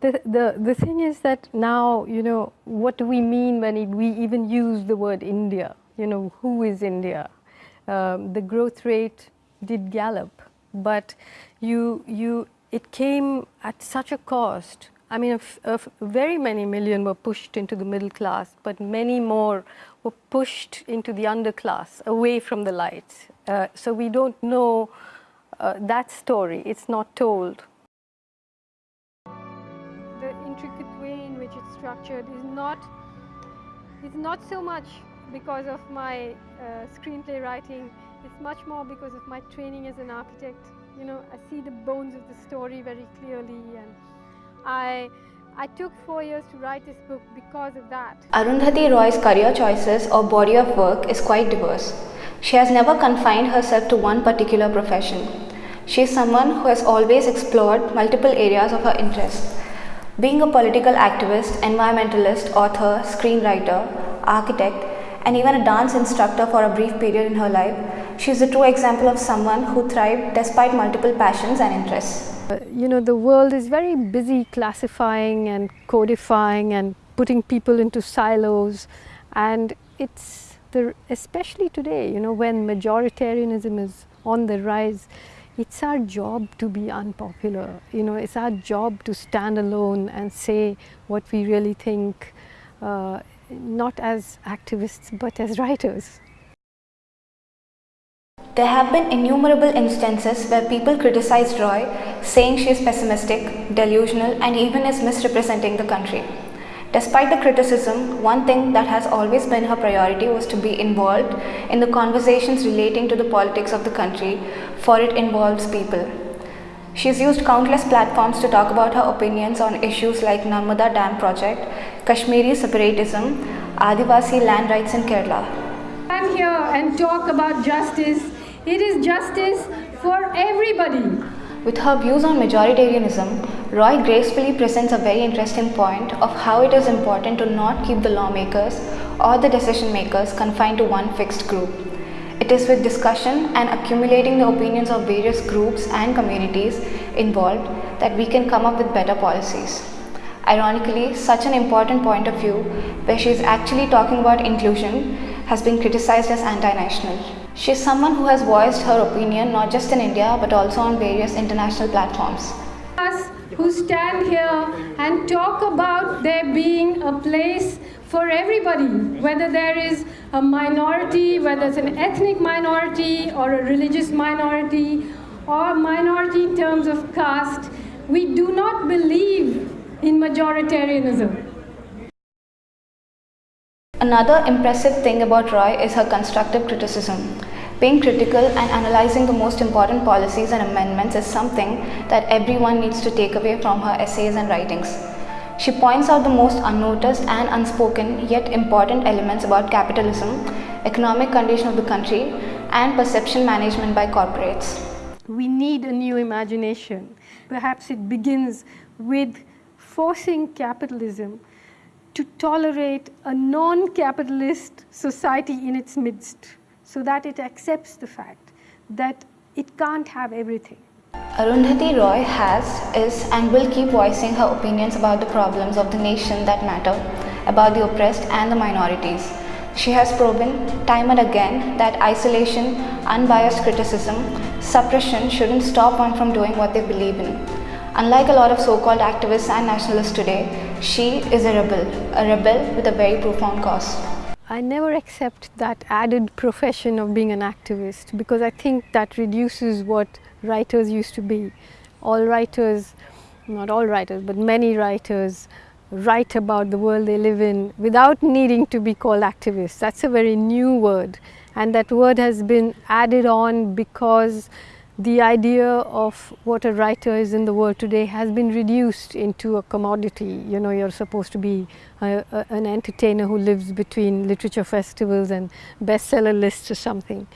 The, the, the thing is that now, you know, what do we mean when we even use the word India? You know, who is India? Um, the growth rate did gallop, but you, you, it came at such a cost. I mean, very many million were pushed into the middle class, but many more were pushed into the underclass, away from the lights. Uh, so we don't know uh, that story, it's not told. Structured is not, it's not so much because of my uh, screenplay writing, it's much more because of my training as an architect. You know, I see the bones of the story very clearly and I I took four years to write this book because of that. Arundhati Roy's career choices or body of work is quite diverse. She has never confined herself to one particular profession. She is someone who has always explored multiple areas of her interest. Being a political activist, environmentalist, author, screenwriter, architect, and even a dance instructor for a brief period in her life, she is a true example of someone who thrived despite multiple passions and interests. Uh, you know, the world is very busy classifying and codifying and putting people into silos and it's the, especially today, you know, when majoritarianism is on the rise, it's our job to be unpopular. You know, it's our job to stand alone and say what we really think, uh, not as activists, but as writers. There have been innumerable instances where people criticized Roy, saying she is pessimistic, delusional, and even is misrepresenting the country. Despite the criticism, one thing that has always been her priority was to be involved in the conversations relating to the politics of the country, for it involves people. She has used countless platforms to talk about her opinions on issues like Narmada Dam project, Kashmiri separatism, Adivasi land rights in Kerala. I'm here and talk about justice. It is justice for everybody. With her views on majoritarianism, Roy gracefully presents a very interesting point of how it is important to not keep the lawmakers or the decision makers confined to one fixed group. It is with discussion and accumulating the opinions of various groups and communities involved that we can come up with better policies. Ironically, such an important point of view, where she is actually talking about inclusion, has been criticized as anti-national. She is someone who has voiced her opinion not just in India but also on various international platforms. Us who stand here and talk about there being a place for everybody, whether there is a minority, whether it's an ethnic minority or a religious minority or minority in terms of caste, we do not believe in majoritarianism. Another impressive thing about Roy is her constructive criticism. Being critical and analyzing the most important policies and amendments is something that everyone needs to take away from her essays and writings. She points out the most unnoticed and unspoken yet important elements about capitalism, economic condition of the country and perception management by corporates. We need a new imagination. Perhaps it begins with forcing capitalism to tolerate a non-capitalist society in its midst so that it accepts the fact that it can't have everything. Arundhati Roy has, is and will keep voicing her opinions about the problems of the nation that matter, about the oppressed and the minorities. She has proven time and again that isolation, unbiased criticism, suppression shouldn't stop one from doing what they believe in. Unlike a lot of so-called activists and nationalists today, she is a rebel, a rebel with a very profound cause. I never accept that added profession of being an activist because I think that reduces what writers used to be. All writers, not all writers, but many writers write about the world they live in without needing to be called activists. That's a very new word and that word has been added on because the idea of what a writer is in the world today has been reduced into a commodity. You know, you're supposed to be a, a, an entertainer who lives between literature festivals and bestseller lists or something.